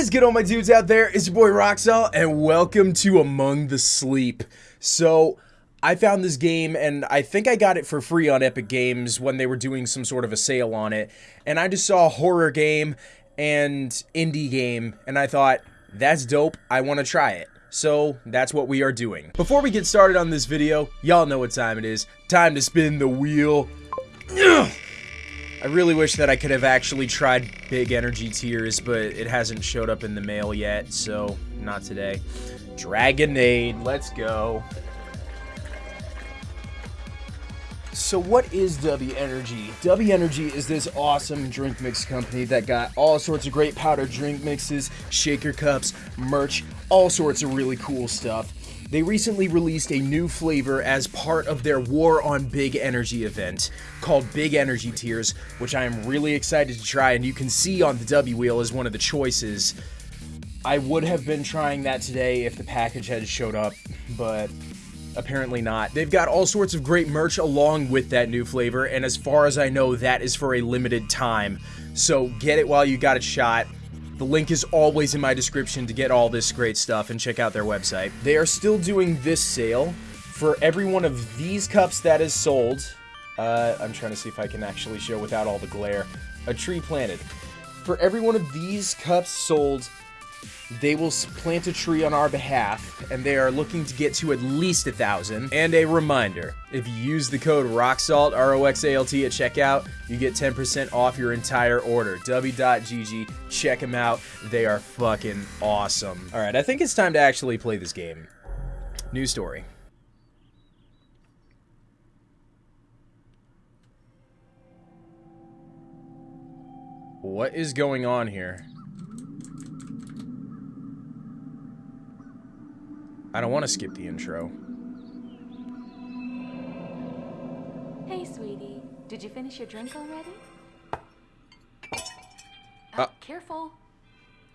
Is good all my dudes out there? It's your boy Roxalt and welcome to Among the Sleep. So, I found this game and I think I got it for free on Epic Games when they were doing some sort of a sale on it. And I just saw a horror game and indie game and I thought, that's dope, I want to try it. So that's what we are doing. Before we get started on this video, y'all know what time it is. Time to spin the wheel. I really wish that I could have actually tried Big Energy Tears, but it hasn't showed up in the mail yet, so not today. Dragonade, let's go. So what is W Energy? W Energy is this awesome drink mix company that got all sorts of great powder drink mixes, shaker cups, merch, all sorts of really cool stuff. They recently released a new flavor as part of their War on Big Energy event called Big Energy Tears, which I am really excited to try, and you can see on the W wheel as one of the choices. I would have been trying that today if the package had showed up, but apparently not. They've got all sorts of great merch along with that new flavor, and as far as I know, that is for a limited time. So get it while you got a shot. The link is always in my description to get all this great stuff and check out their website. They are still doing this sale for every one of these cups that is sold. Uh, I'm trying to see if I can actually show without all the glare. A tree planted. For every one of these cups sold, they will plant a tree on our behalf, and they are looking to get to at least a thousand. And a reminder, if you use the code ROXALT, R-O-X-A-L-T at checkout, you get 10% off your entire order. W.GG, check them out. They are fucking awesome. All right, I think it's time to actually play this game. New story. What is going on here? I don't want to skip the intro. Hey, sweetie. Did you finish your drink already? Uh. Uh, careful.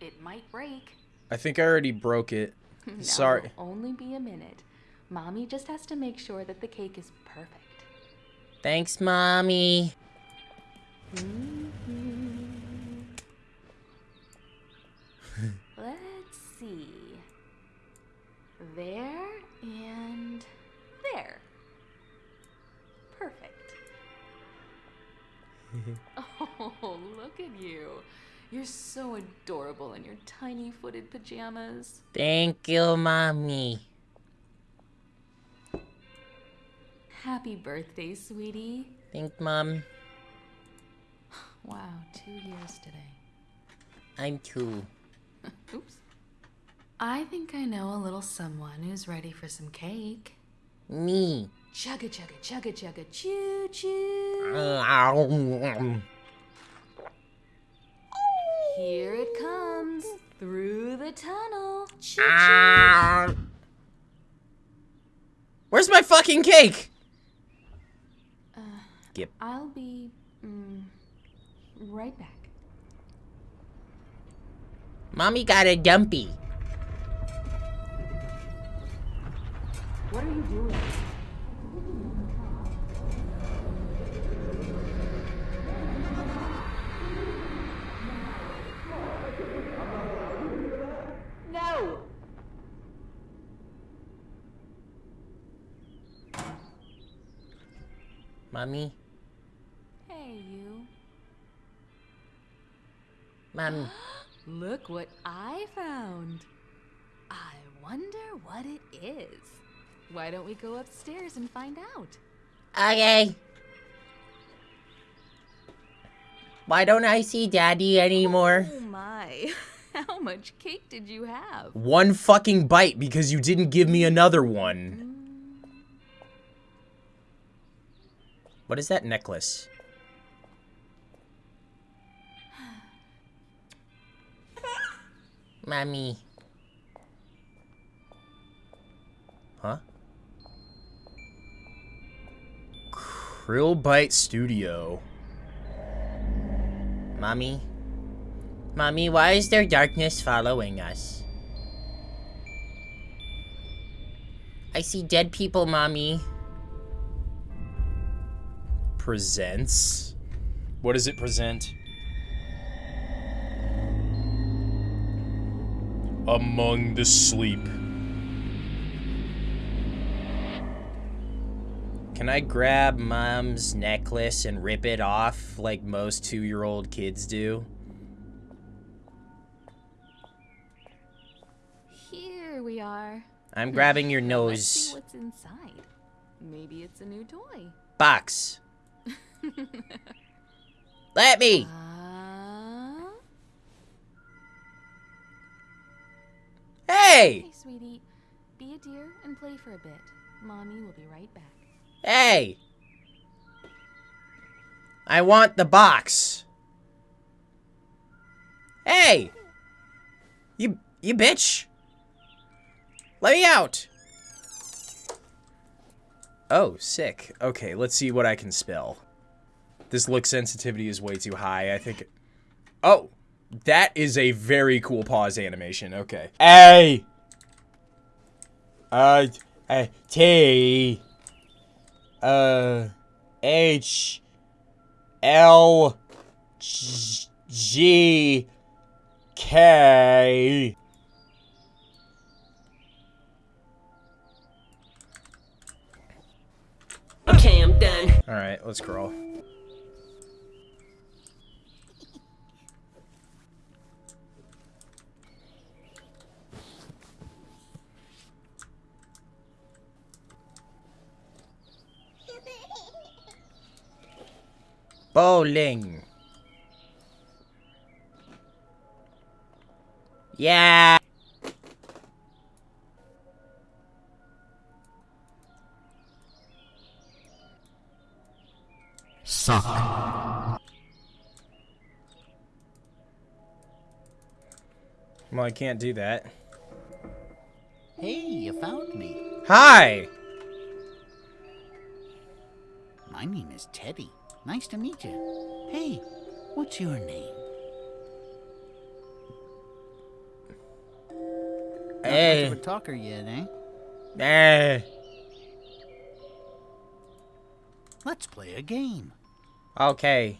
It might break. I think I already broke it. No, Sorry. Only be a minute. Mommy just has to make sure that the cake is perfect. Thanks, Mommy. Let's adorable in your tiny footed pajamas. Thank you, Mommy. Happy birthday, sweetie. Thanks, Mom. Wow, two years today. I'm two. Oops. I think I know a little someone who's ready for some cake. Me. Chugga chugga chugga chugga choo choo. Here it comes through the tunnel. Choo choo. Where's my fucking cake? Skip. I'll be mm, right back. Mommy got a dumpy. What are you doing? No! Mommy. Hey, you. Mommy. Look what I found. I wonder what it is. Why don't we go upstairs and find out? Okay. Why don't I see Daddy anymore? Oh my. How much cake did you have? One fucking bite because you didn't give me another one. What is that necklace? Mommy. Huh? Krillbite Studio. Mommy. Mommy, why is there darkness following us? I see dead people, Mommy. Presents? What does it present? among the sleep. Can I grab mom's necklace and rip it off like most two-year-old kids do? Here we are. I'm grabbing your Let's see nose what's inside. Maybe it's a new toy. box. Let me. Uh... Hey, Hey, sweetie. Be a dear and play for a bit. Mommy will be right back. hey. I want the box. Hey. You you bitch. Let me out. Oh, sick. Okay, let's see what I can spell. This look sensitivity is way too high. I think. Oh, that is a very cool pause animation. Okay. A. Uh. uh T. Uh. H. L. G- G. K. Okay, I'm done. All right, let's crawl. Bowling. Yeah. Suck. Well, I can't do that. Hey, you found me. Hi. My name is Teddy. Nice to meet you. Hey, what's your name? Not much Hey. of a talker yet, eh? Eh. Let's play a game. Okay.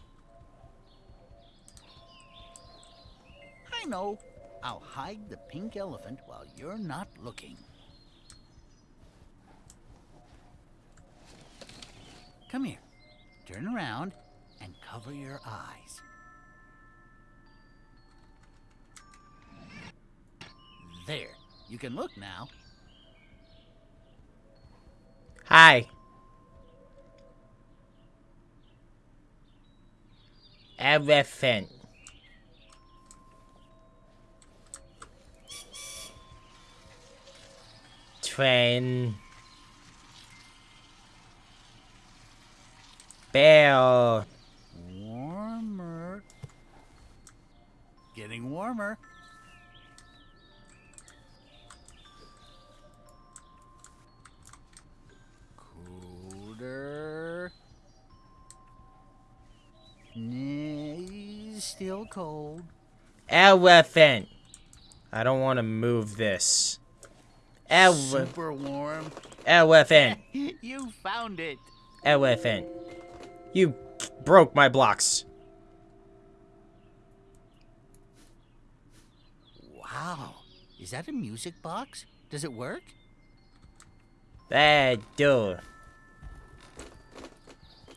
I know. I'll hide the pink elephant while you're not looking. Come here. Turn around and cover your eyes. There. You can look now. Hi. Elephant. Train. Bell. Warmer. Getting warmer. Colder. Nah, still cold. Elephant. I don't want to move this. Ele Super warm. elephant. you found it. Elephant. You broke my blocks. Wow. Is that a music box? Does it work? That do.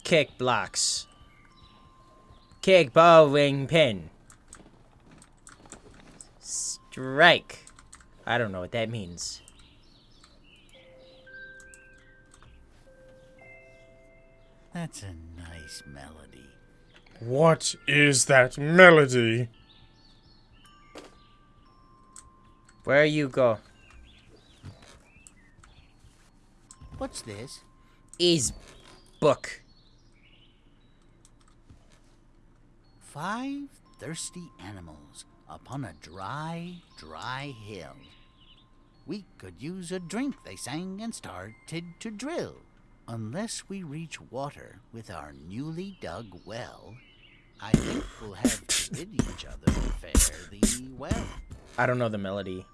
Kick blocks. Kick bowling pin. Strike. I don't know what that means. That's a nice melody. What is that melody? Where you go? What's this? Is book. Five thirsty animals upon a dry, dry hill. We could use a drink, they sang and started to drill. Unless we reach water with our newly dug well, I think we'll have to rid each other fairly well. I don't know the melody.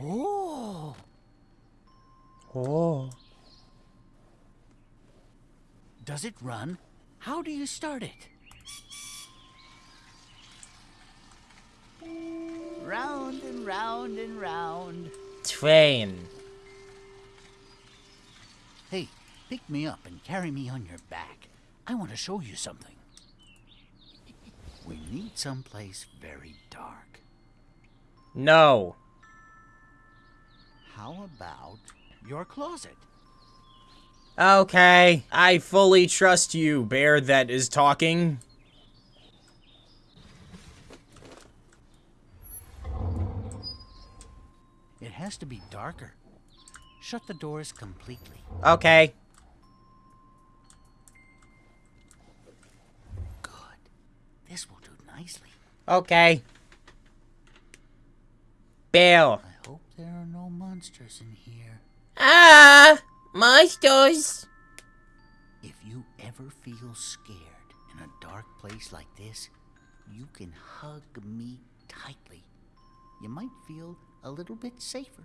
Oh, Oh. does it run? How do you start it? round and round and round. Train. Hey, pick me up and carry me on your back. I want to show you something. We need someplace very dark. No. How about your closet? Okay. I fully trust you, bear that is talking. It has to be darker. Shut the doors completely. Okay. Good. This will do nicely. Okay. Bill. I hope there are no monsters in here. Ah! Monsters! If you ever feel scared in a dark place like this, you can hug me tightly. You might feel a little bit safer.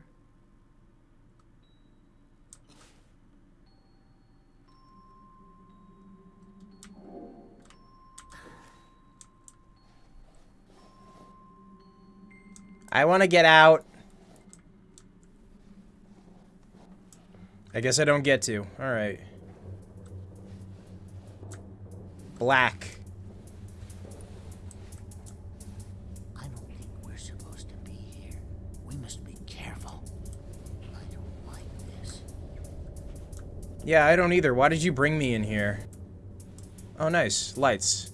I want to get out. I guess I don't get to. Alright. Black. I don't think we're supposed to be here. We must be careful. I don't like this. Yeah, I don't either. Why did you bring me in here? Oh, nice. Lights.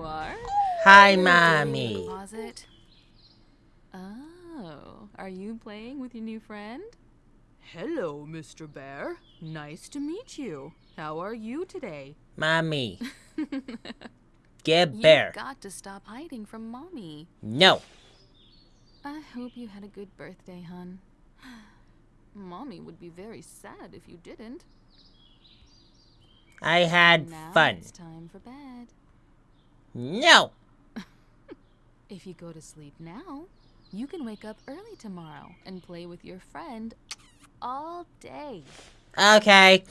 You are. Hi, mommy. Closet. Oh, are you playing with your new friend? Hello, Mr. Bear. Nice to meet you. How are you today? Mommy. Get bear. You've got to stop hiding from mommy. No. I hope you had a good birthday, hun. Mommy would be very sad if you didn't. I had now fun. it's time for bed. No. If you go to sleep now, you can wake up early tomorrow and play with your friend all day. Okay.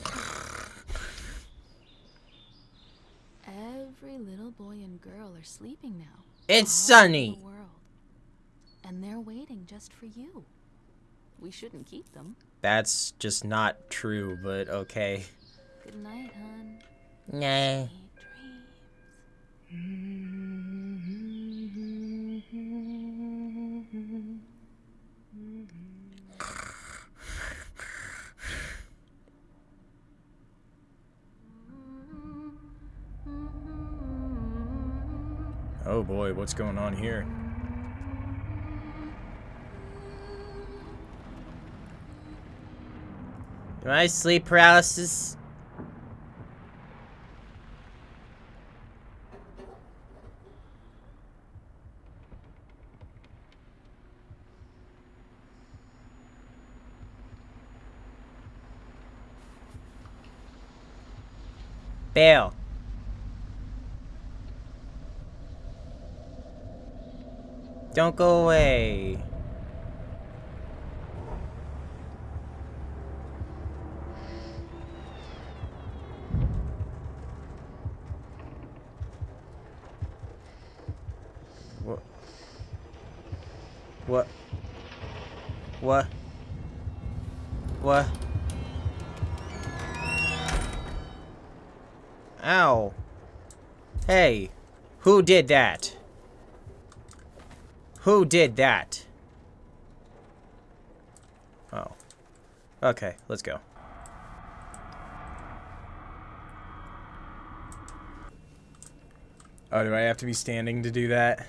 Every little boy and girl are sleeping now. It's sunny. The world. And they're waiting just for you. We shouldn't keep them. That's just not true, but okay. Good night, hun. Nah. Oh boy, what's going on here? Am I sleep paralysis? Bail. Don't go away. Did that? Who did that? Oh. Okay, let's go. Oh, do I have to be standing to do that?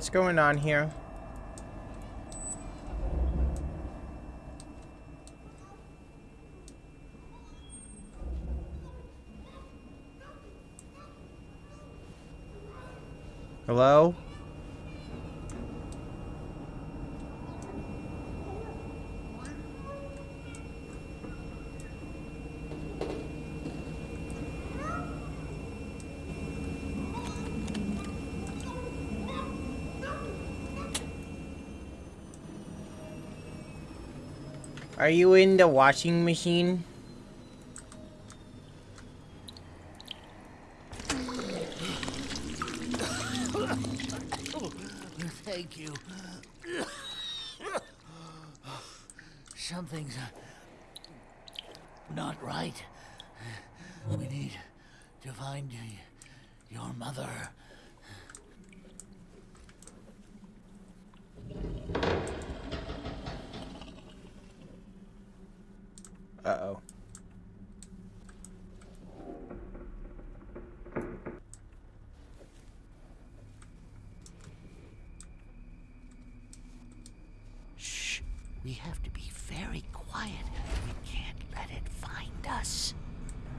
What's going on here? Hello? Are you in the washing machine? Thank you. Something's not right. We need to find y- your mother. Uh-oh. Shh. We have to be very quiet. We can't let it find us.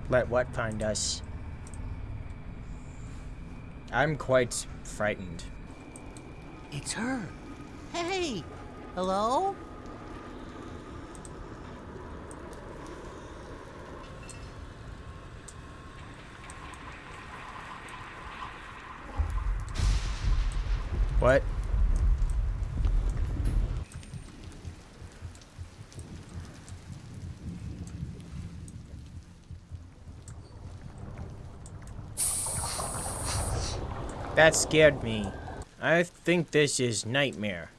Let what find us? I'm quite frightened. It's her. Hey! Hello? What? That scared me. I think this is Nightmare.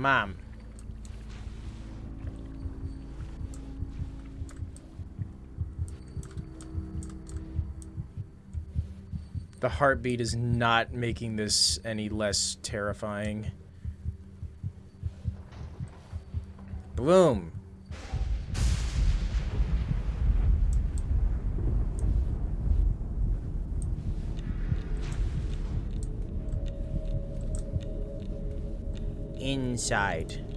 Mom. The heartbeat is not making this any less terrifying. Bloom. Inside.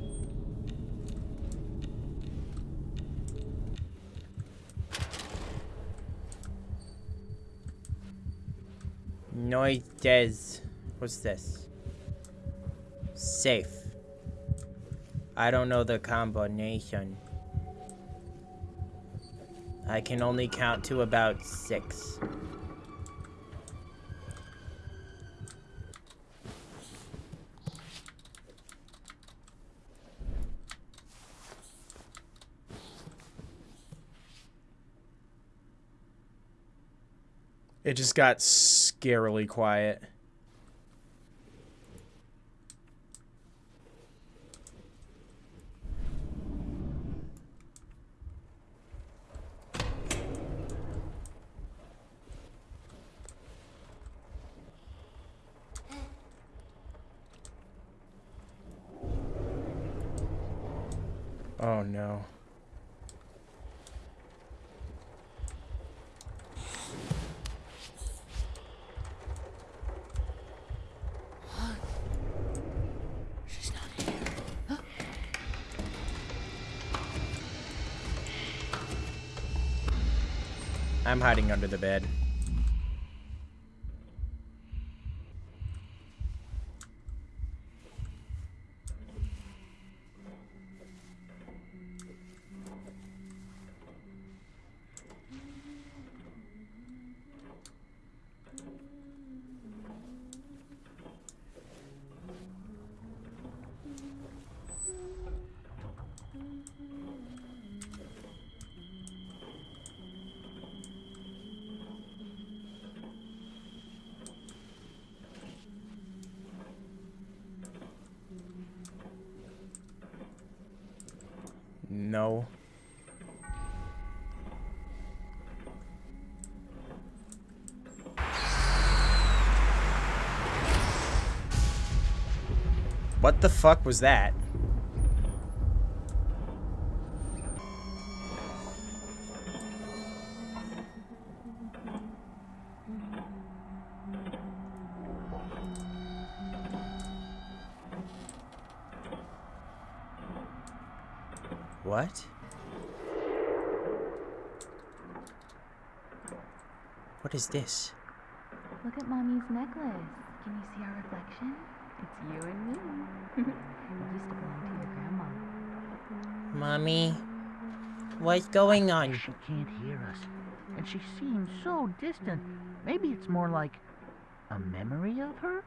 Noises. What's this? Safe. I don't know the combination. I can only count to about six. It just got scarily quiet. Oh no. She's not here. I'm hiding under the bed. No. What the fuck was that? What? What is this? Look at mommy's necklace. Can you see our reflection? It's you and me. it used to belong to your grandma. Mommy? What's going on? She can't hear us, and she seems so distant. Maybe it's more like a memory of her?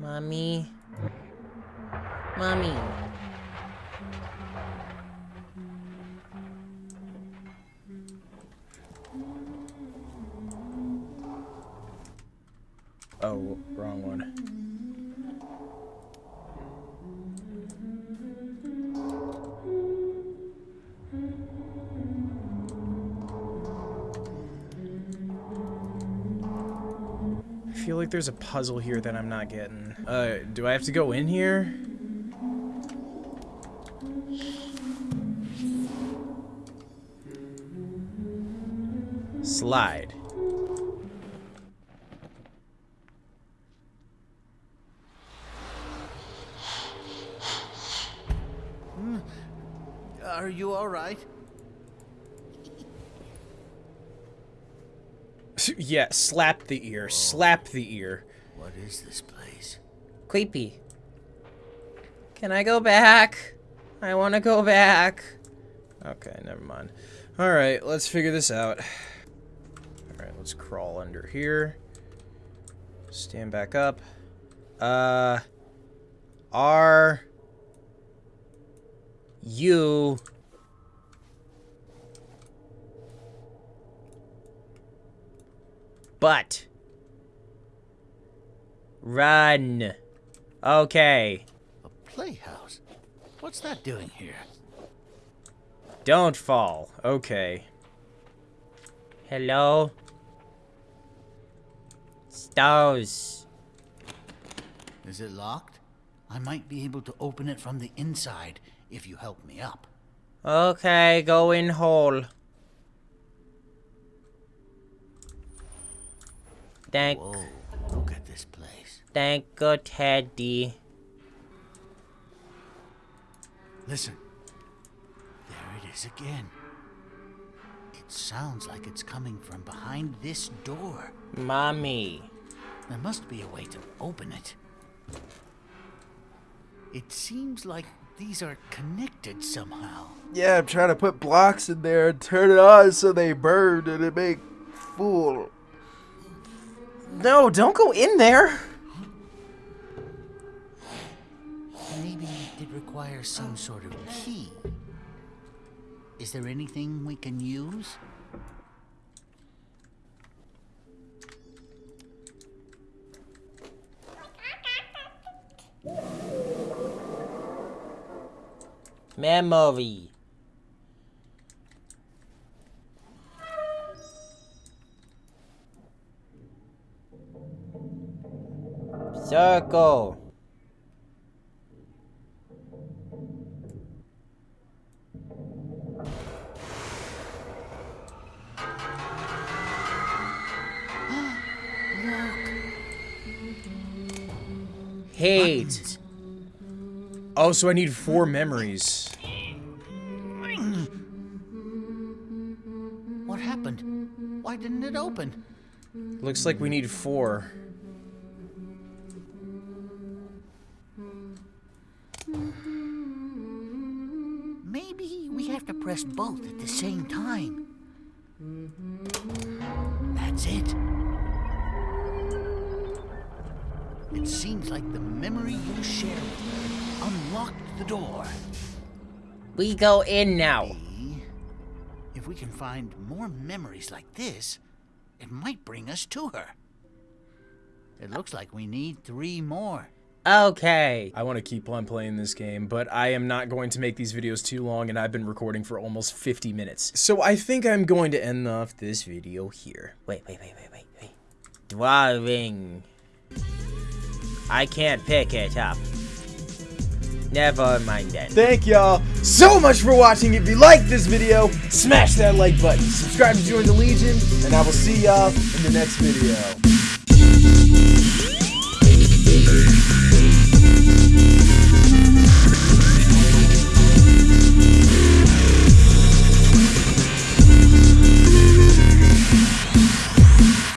Mommy? Mommy? There's a puzzle here that I'm not getting. Uh, do I have to go in here? Slide. Are you all yeah, slap the ear. Slap the ear. What is this place? Creepy. Can I go back? I want to go back. Okay, never mind. Alright, let's figure this out. Alright, let's crawl under here. Stand back up. Uh... Are... You... But... Run. Okay. A playhouse? What's that doing here? Don't fall. Okay. Hello? Stars. Is it locked? I might be able to open it from the inside if you help me up. Okay, go in hole. Thank, Whoa, look at this place. thank you, Teddy. Listen. There it is again. It sounds like it's coming from behind this door. Mommy. There must be a way to open it. It seems like these are connected somehow. Yeah, I'm trying to put blocks in there and turn it on so they burn and it make fool. No, don't go in there. Maybe it requires some sort of key. Is there anything we can use? Memory. Circle. Hate. Oh, so I need four memories. What happened? Why didn't it open? Looks like we need four. We go in now. If we can find more memories like this, it might bring us to her. It looks like we need three more. Okay. I want to keep on playing this game, but I am not going to make these videos too long, and I've been recording for almost 50 minutes. So I think I'm going to end off this video here. Wait, wait, wait, wait, wait, wait. Drawing. I can't pick it up. Never mind then. Thank y'all so much for watching. If you liked this video, smash that like button. Subscribe to join the Legion, and I will see y'all in the next video.